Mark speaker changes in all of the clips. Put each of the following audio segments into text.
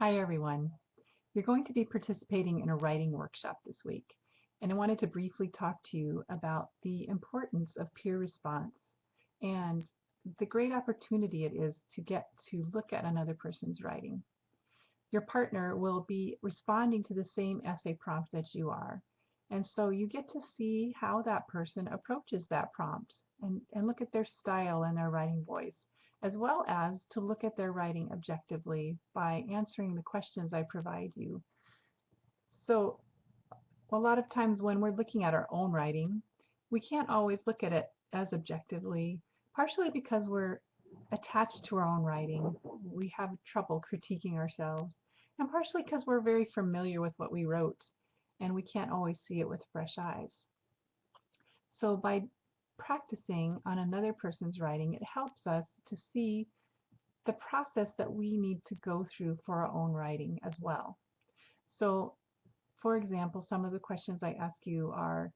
Speaker 1: Hi everyone. You're going to be participating in a writing workshop this week and I wanted to briefly talk to you about the importance of peer response and the great opportunity it is to get to look at another person's writing. Your partner will be responding to the same essay prompt that you are and so you get to see how that person approaches that prompt and, and look at their style and their writing voice as well as to look at their writing objectively by answering the questions I provide you. So a lot of times when we're looking at our own writing, we can't always look at it as objectively, partially because we're attached to our own writing. We have trouble critiquing ourselves, and partially because we're very familiar with what we wrote, and we can't always see it with fresh eyes. So by practicing on another person's writing, it helps us to see the process that we need to go through for our own writing as well. So, for example, some of the questions I ask you are,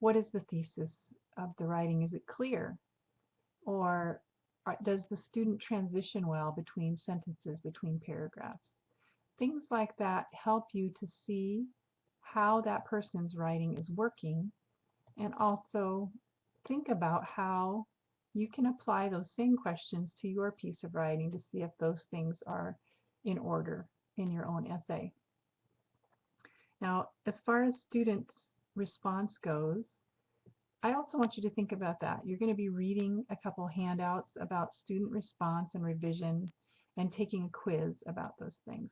Speaker 1: what is the thesis of the writing? Is it clear? Or uh, does the student transition well between sentences, between paragraphs? Things like that help you to see how that person's writing is working and also think about how you can apply those same questions to your piece of writing to see if those things are in order in your own essay. Now, as far as student response goes, I also want you to think about that. You're going to be reading a couple handouts about student response and revision and taking a quiz about those things.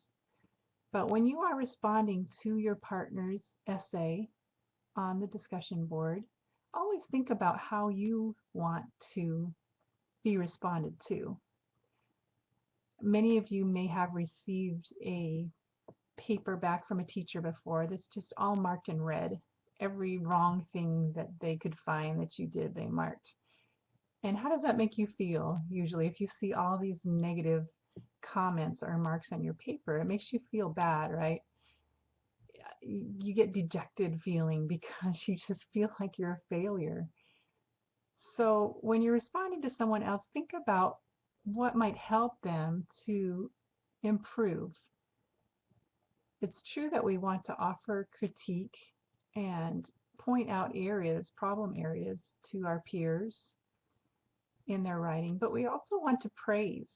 Speaker 1: But when you are responding to your partner's essay on the discussion board, always think about how you want to be responded to. Many of you may have received a paper back from a teacher before that's just all marked in red. Every wrong thing that they could find that you did, they marked. And how does that make you feel usually if you see all these negative comments or marks on your paper? It makes you feel bad, right? You get dejected feeling because you just feel like you're a failure. So when you're responding to someone else, think about what might help them to improve. It's true that we want to offer critique and point out areas, problem areas to our peers in their writing, but we also want to praise.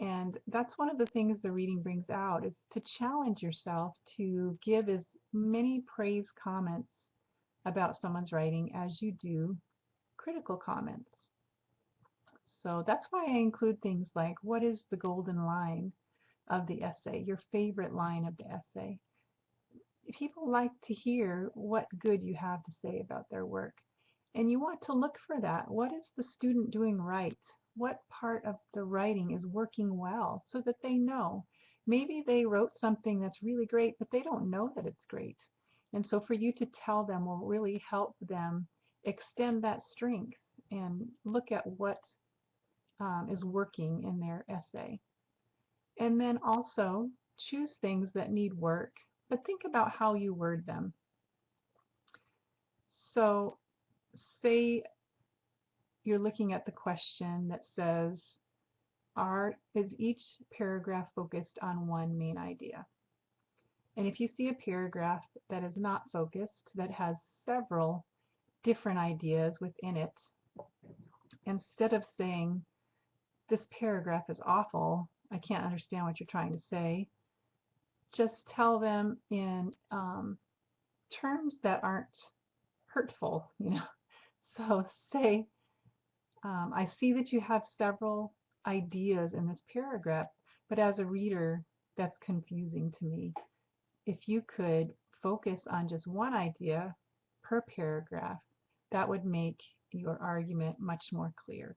Speaker 1: And that's one of the things the reading brings out is to challenge yourself to give as many praise comments about someone's writing as you do critical comments. So that's why I include things like what is the golden line of the essay, your favorite line of the essay. People like to hear what good you have to say about their work. And you want to look for that. What is the student doing right? What part of the writing is working well so that they know. Maybe they wrote something that's really great, but they don't know that it's great. And so for you to tell them will really help them extend that strength and look at what um, is working in their essay. And then also choose things that need work, but think about how you word them. So say you're looking at the question that says, are, is each paragraph focused on one main idea? And if you see a paragraph that is not focused, that has several different ideas within it, instead of saying, this paragraph is awful, I can't understand what you're trying to say, just tell them in um, terms that aren't hurtful, you know. So say, um, I see that you have several ideas in this paragraph, but as a reader, that's confusing to me. If you could focus on just one idea per paragraph, that would make your argument much more clear.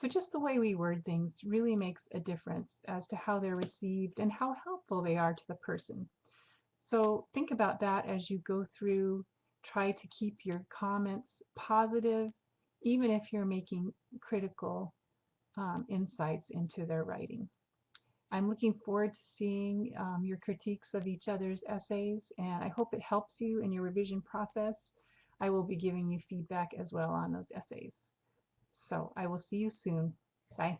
Speaker 1: So just the way we word things really makes a difference as to how they're received and how helpful they are to the person. So think about that as you go through. Try to keep your comments positive even if you're making critical um, insights into their writing. I'm looking forward to seeing um, your critiques of each other's essays and I hope it helps you in your revision process. I will be giving you feedback as well on those essays. So I will see you soon. Bye.